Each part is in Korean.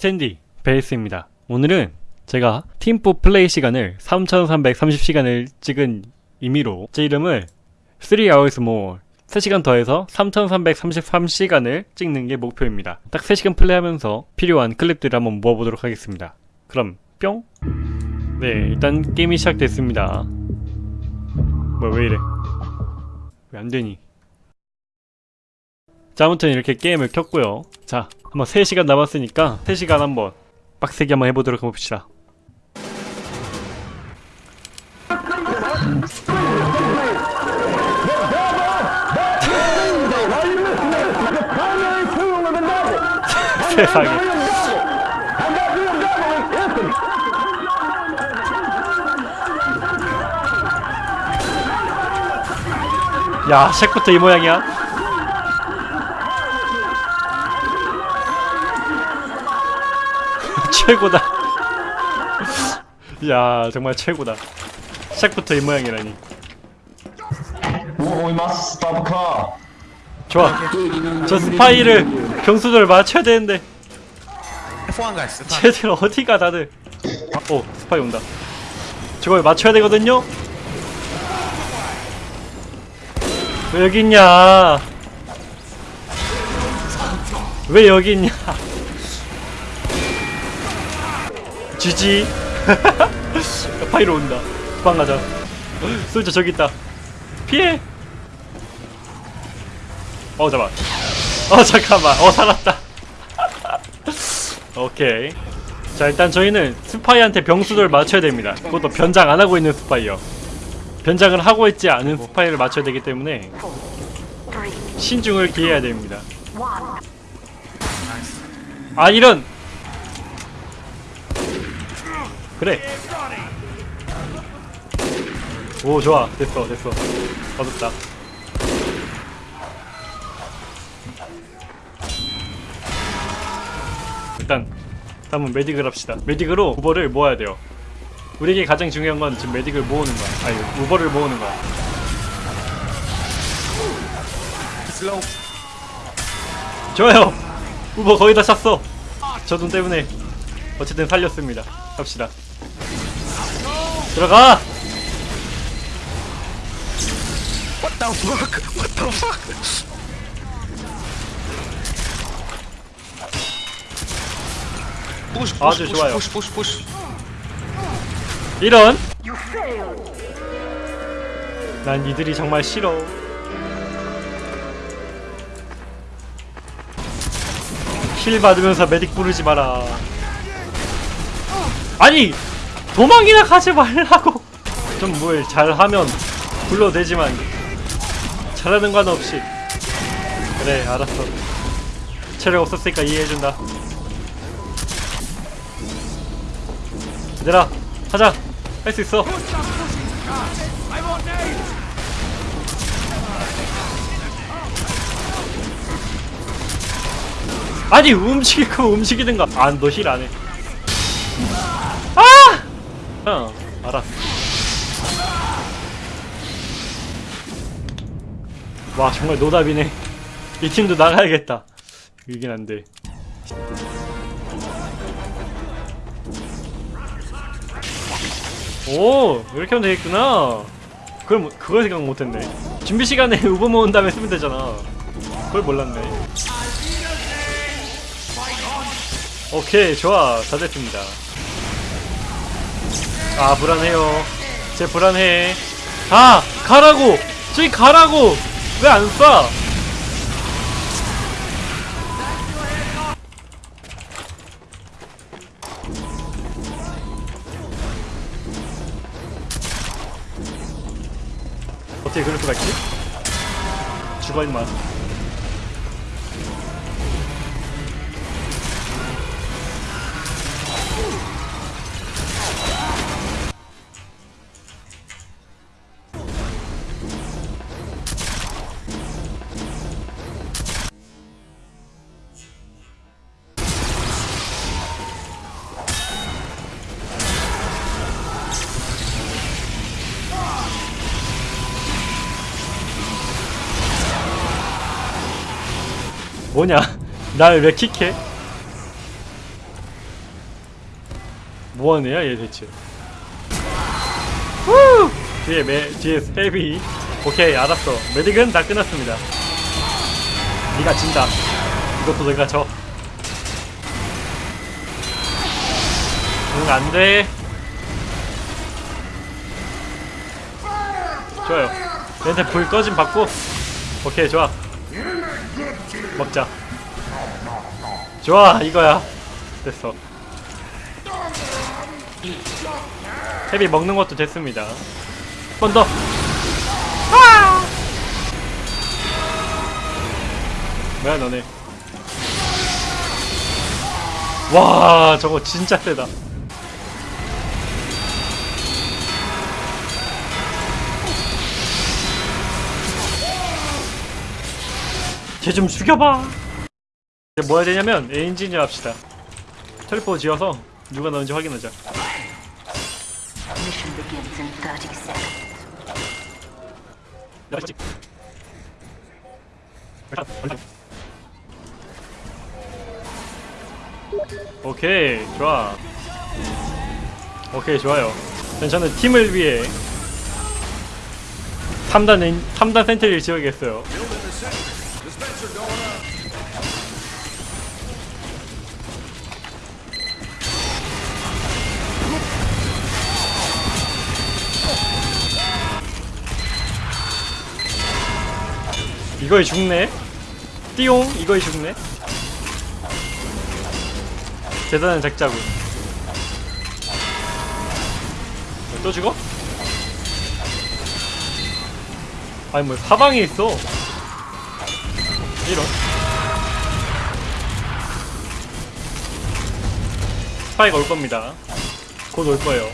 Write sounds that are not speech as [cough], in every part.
스탠디 베이스입니다. 오늘은 제가 팀포 플레이 시간을 3330시간을 찍은 의미로 제 이름을 3 hours more 3시간 더해서 3333시간을 찍는 게 목표입니다. 딱 3시간 플레이하면서 필요한 클립들을 한번 모아보도록 하겠습니다. 그럼 뿅! 네, 일단 게임이 시작됐습니다. 뭐야, 왜 이래? 왜 안되니? 자, 아무튼 이렇게 게임을 켰고요. 자, 한번 3시간 남았으니까 3시간 한번 빡세게 한번 해보도록 해봅시다. 세상에. 야, 쉑부터 이 모양이야? [laughs] 최고다. [laughs] 야, 정말 최고다. 쉑부터 이 모양이라니. 좋아. 저 스파이를 경수들 맞춰야 되는데 F1 가 있어. 쟤들 어디가 다들. 오, 스파이 온다. 저걸 맞춰야 되거든요? 왜 여기 있냐? 왜 여기 있냐? 지지. [laughs] 파이로 온다. 도망가자. [gasps] 솔저 저기 있다. 피해. 어 잠깐. 어 [laughs] 잠깐만. 어 살았다. [laughs] 오케이. 자 일단 저희는 스파이한테 병수를 맞춰야 됩니다. 그것도 변장 안 하고 있는 스파이요. 변장을 하고 있지 않은 스파이를 맞춰야 되기 때문에 신중을 기해야 됩니다. 아 이런. 그래. 오 좋아 됐어 됐어 얻었다. 일단 다음은 메딕을 합시다. 메딕으로 우버를 모아야 돼요. 우리에게 가장 중요한 건 지금 메딕을 모으는 거야. 아니 우버를 모으는 거야. 좋아요. 우버 거의 다 찼어. 저 돈 때문에 어쨌든 살렸습니다. 갑시다. 들어가. What the fuck? What the fuck? Push, push, 아주 push, 좋아요. push, push, push. 이런. 난 이들이 정말 싫어. 힐 받으면서 메딕 부르지 마라. 아니 도망이나 가지 말라고. 좀 뭘 잘하면 불러대지만 잘하는 건 없이. 그래 알았어. 체력 없었으니까 이해해준다. 얘들아 하자 할 수 있어 아니 움직이고 움직이든가 안너 힐 안해 아! 어 알았어 와 정말 노답이네. 이 팀도 나가야겠다. 이긴 안 돼. 오 이렇게 하면 되겠구나. 그걸 뭐- 그걸 생각 못했네. 준비 시간에 [laughs] 우버 모은 다음에 쓰면 되잖아. 그걸 몰랐네. 오케이 좋아. 다 됐습니다 아 불안해요. 쟤 불안해. 아 가라고! 저기 가라고! 왜 안 쏴? 어떻게 그럴 수가 있지? 죽어 임마 뭐냐? 날 왜 킥해? 뭐하는 애야 얘 대체 후! 뒤에 매 뒤에 헤비 오케이 알았어 메딕은 다 끝났습니다 네가 진다 이것도 내가 져 응, 안 돼. 좋아요. 얘한테 불 꺼짐 받고. 오케이, 좋아. 먹자. 좋아, 이거야. 됐어. 헤비 먹는 것도 됐습니다. 한번 더. 아! 뭐야, 너네. 와, 저거 진짜 세다. 쟤좀 죽여봐. 이제 뭐 해야 되냐면 엔지니어 합시다. 텔포 지어서 누가 확인하자. In 30 seconds. 오케이 좋아. 오케이 좋아요. 저는 팀을 위해 3단 엔, 3단 센트리를 지어야겠어요. 이거에 죽네? 띠용 이거에 죽네? 대단한 작자군 또 죽어? 아니 뭐 사방에 있어 이런 스파이가 올 겁니다 곧 올 거예요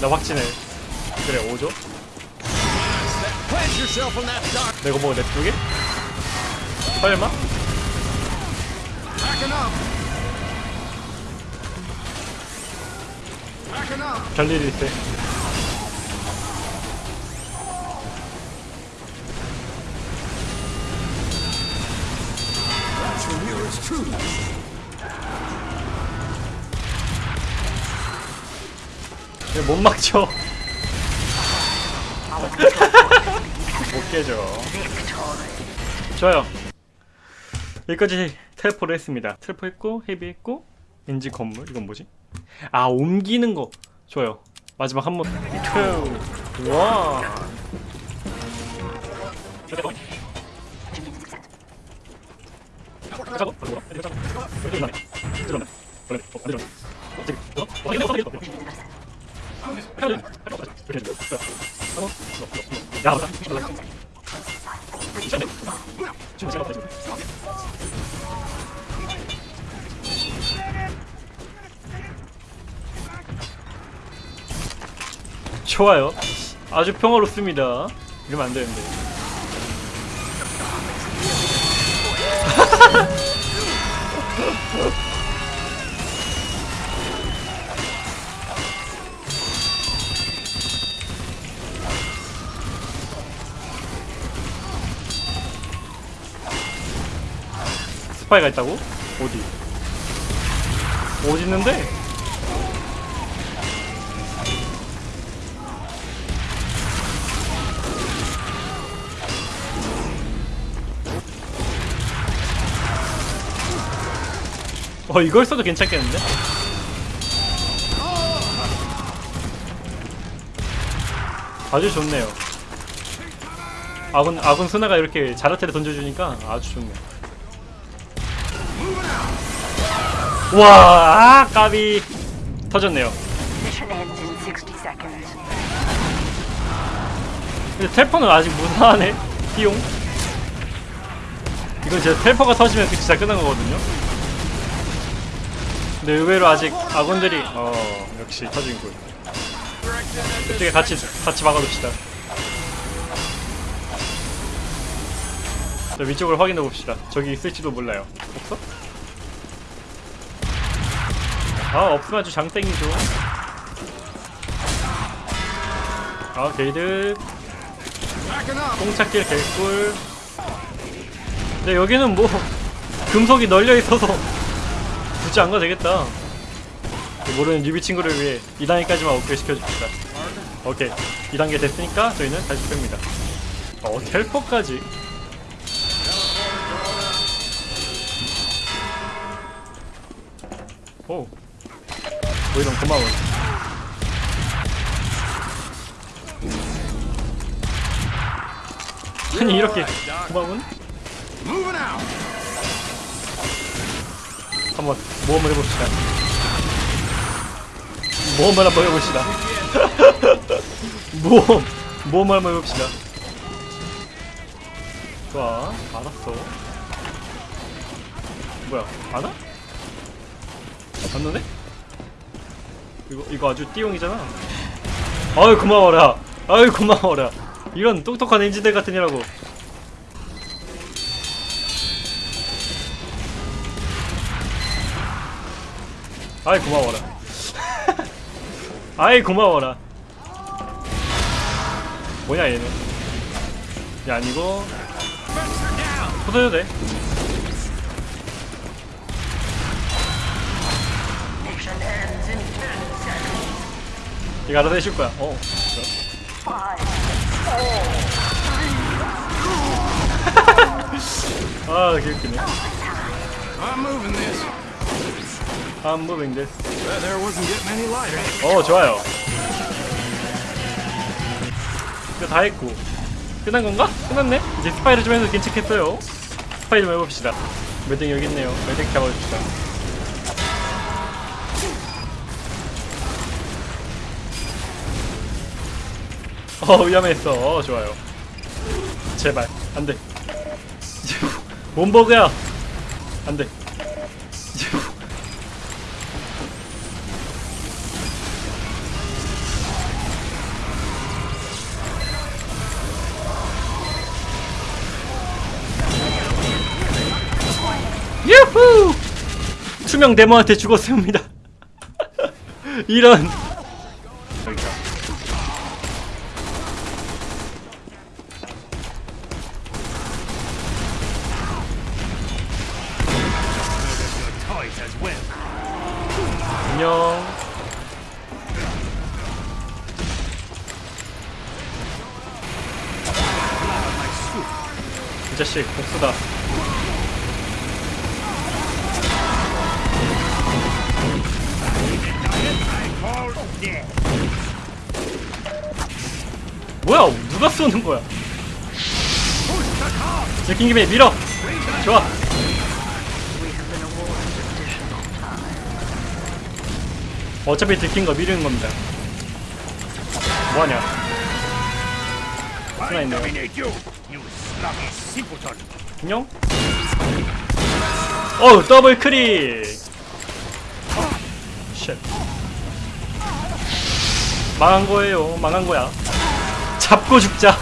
나 확신해 그래 오죠? 내가 뭐 냅두게? 설마? 별일이 있 못 막죠? 못 깨져 좋아요. 여기까지 텔포를 했습니다. 텔포 했고 헤비 했고 엔지 건물. 이건 뭐지? 아 옮기는 거. 좋아요. 마지막 한 번. 투 원. 좋아요. 아주 평화롭습니다. 이러면 안 되는데. 스파이가 있다고? 어디? 어디 있는데? 어 이걸 써도 괜찮겠는데? 아주 좋네요. 아군 아군 스나가 이렇게 자라테를 던져주니까 아주 좋네. 와, 아, 까비 터졌네요. Mission ends in 60 seconds. 근데 텔포는 아직 무난하네. 띠용. 이건 진짜 텔포가 터지면 그 진짜 끝난 거거든요. 근데 의외로 아직 아군들이 어 역시 터진군. 이쪽에 같이 같이 막아둡시다. 자 위쪽을 확인해 봅시다. 저기 있을지도 몰라요. 없어? 아 없으면 아주 장땡이죠. 아 게이드. 똥찾길 개꿀. 근데 여기는 뭐 [laughs] 금속이 널려 있어서 [laughs] 굳이 안 가도 되겠다. 모르는 newbie 친구를 위해 2단계까지만 업그레이드 시켜줍시다. 오케이. 2단계 됐으니까 저희는 다시 뺍니다. 어, 텔포까지? 오. 오이런 고마워. [laughs] 아니, 이렇게 고마운? 한번 모험을 해봅시다. 모험을 한번 해봅시다. [laughs] 모험, 모험을 한번 해봅시다. 좋아, 알았어. 뭐야, 안 와? 안 노네? 이거, 이거 아주 띠용이잖아. 아유, 고마워라. 아유, 고마워라. 이런 똑똑한 엔지들 같은 이라고. 아이 고마워라 [laughs] 아이 고마워라 뭐냐 얘는 얘 아니고 부숴도 돼 이거 알아서 해줄 거야. 어. [laughs] 아 개웃기네. I'm moving this. I'm moving this. There wasn't getting any lighter. 어 좋아요. 이거 다 했고. 끝난 건가? 끝났네? 이제 스파이를 좀 해서 괜찮겠어요. 스파이 좀 해봅시다. 매딩 여기 있네요. 매딩 잡아줍시다 어 위험했어 어 좋아요 제발 안돼 몬버그야 안돼 유후! 투명 데모한테 죽었습니다. [laughs] 이런. 쏘는 거야? 들킨 김에 밀어. 좋아. 어차피 들킨 거 미루는 겁니다. 뭐하냐? sluggy simpleton. 안녕? 어우 더블 크릭 쉣 망한 거예요 망한 거야 잡고 죽자 [laughs]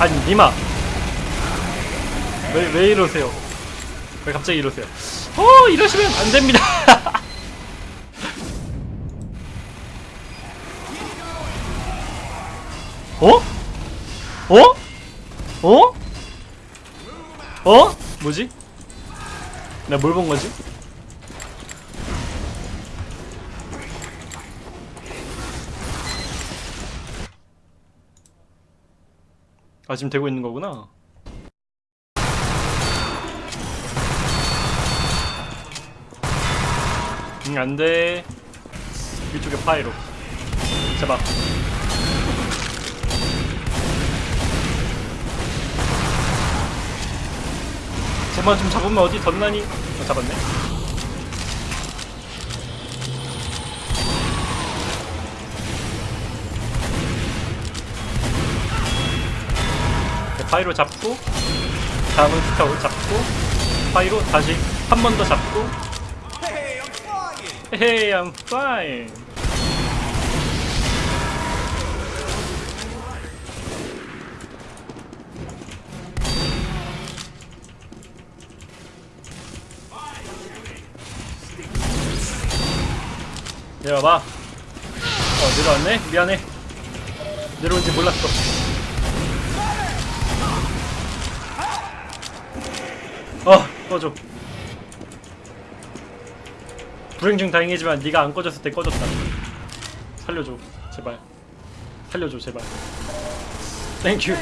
아니 니마 왜, 왜 이러세요 왜 갑자기 이러세요 어 이러시면 안 됩니다 [laughs] 어? 어? 어? 어? 뭐지? 내가 뭘본 거지? 아 지금 되고 있는 거구나. 응 안돼. 위쪽에 파이로. 잡아. 쟤만 좀 잡으면 어디 덧나니? 어, 잡았네. 파이로 잡고 다음은 스카우 잡고 파이로 다시 한 번 더 잡고 Hey, I'm fine. 내려와봐. 어, 내려왔네? 미안해. 내려온지 몰랐어. 어! 꺼져 불행 중 다행이지만 네가 안 꺼졌을 때 꺼졌다 살려줘 제발 살려줘 제발 thank you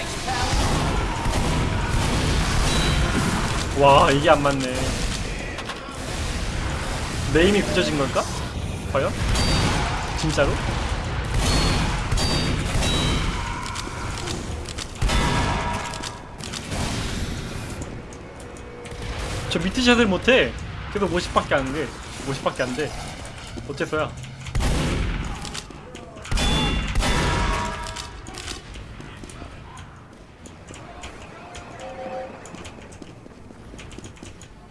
와 이게 안 맞네 내 힘이 굳혀진 걸까? 과연? 진짜로? 저 미트샷을 못해. 계속 50밖에 안 돼. 50밖에 안 돼. 어째서야?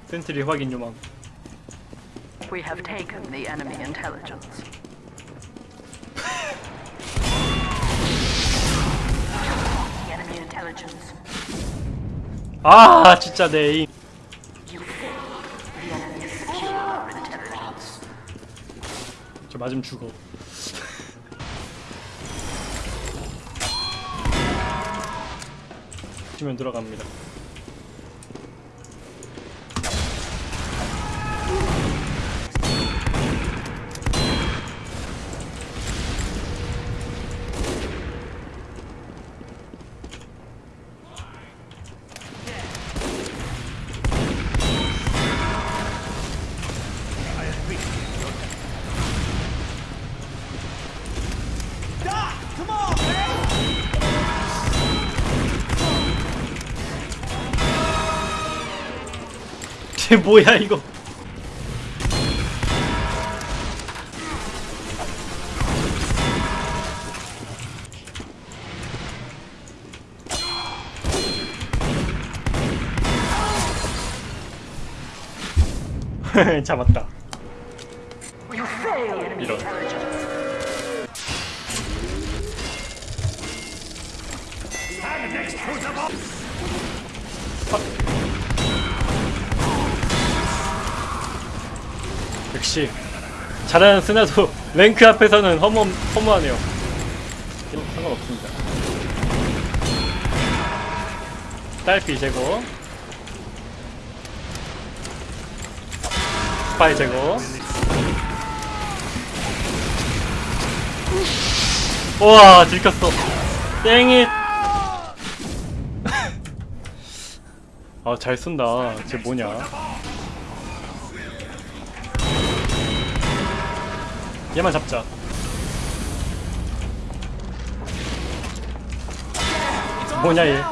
센트리 확인 요망. We have taken the enemy intelligence. The enemy intelligence. 아 진짜 내 에임. 저 맞으면 죽어. [laughs] 치면 들어갑니다. 쟤 뭐야 이거? [laughs] 잡았다. 역시 잘하는 스나도 [laughs] 랭크 앞에서는 허무 허무하네요. 상관없습니다. 딸피 제거. 스파이 제거. 우와 들켰어. 땡잇. [laughs] 아잘 쏜다. 쟤 뭐냐? 얘만 잡자. 뭐냐 얘?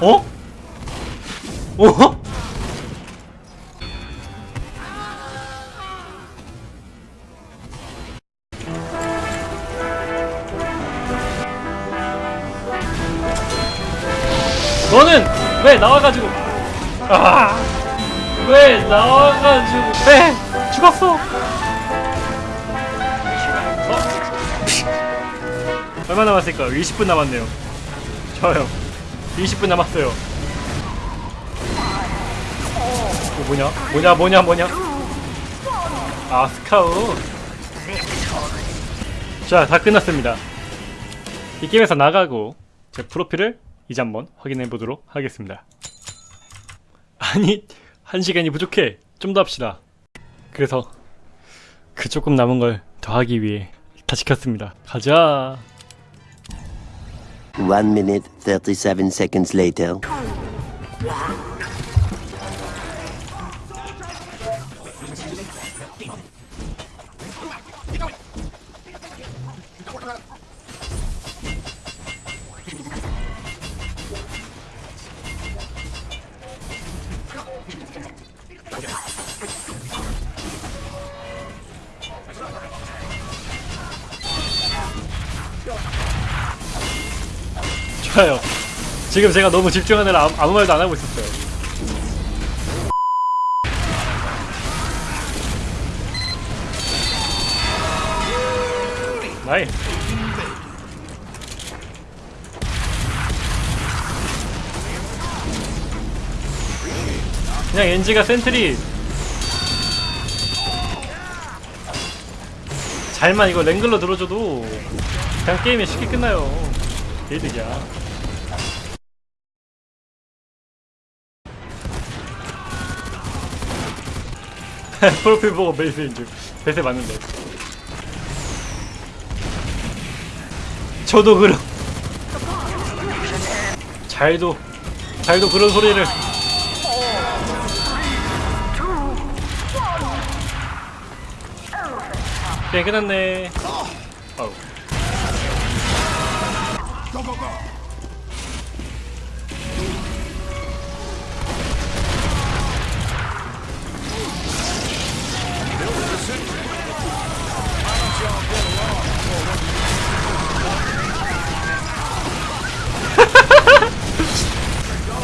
어? 어? 나와가지고 아, 왜 나와가지고 왜 죽었어? 어? 얼마 남았을까? 20분 남았네요. 좋아요. 20분 남았어요. 이거 뭐냐? 뭐냐? 뭐냐? 뭐냐? 아 스카우. 자, 다 끝났습니다. 이 게임에서 나가고 제 프로필을 이제 한번 확인해 보도록 하겠습니다. 아니, 한 시간이 부족해. 좀 더 합시다. 그래서 그 조금 남은 걸 더하기 위해 다 시 켰습니다. 가자. One minute, 37 seconds later. 좋아요. 지금 제가 너무 집중하느라 아무, 아무 말도 안 하고 있었어요. 나이. 그냥 엔지가 센트리 잘만 이거 랭글러 들어줘도 그냥 게임이 쉽게 끝나요. 개이득이야. [laughs] 프로필 보고 베이스인 줄. 베이스 맞는데. 저도 그럼. 잘도, 잘도 그런 소리를. 네, 끝났네. 어우.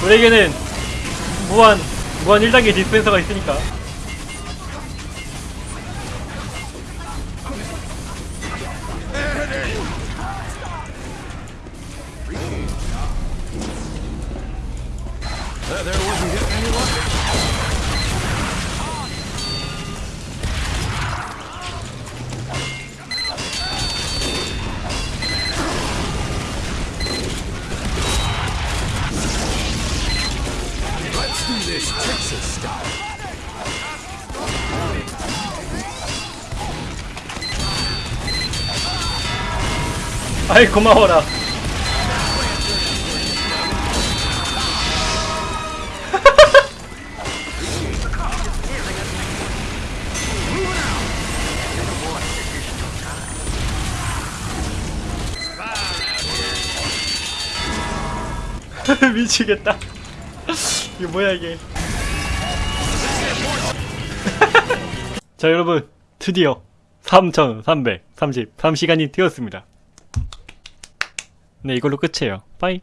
우리에게는 무한 무한 1단계 디스펜서가 있으니까 아이 고마워라. [laughs] 미치겠다. 이게 뭐야 이게 자 여러분 드디어 3333시간이 되었습니다. 네 이걸로 끝이에요. 빠이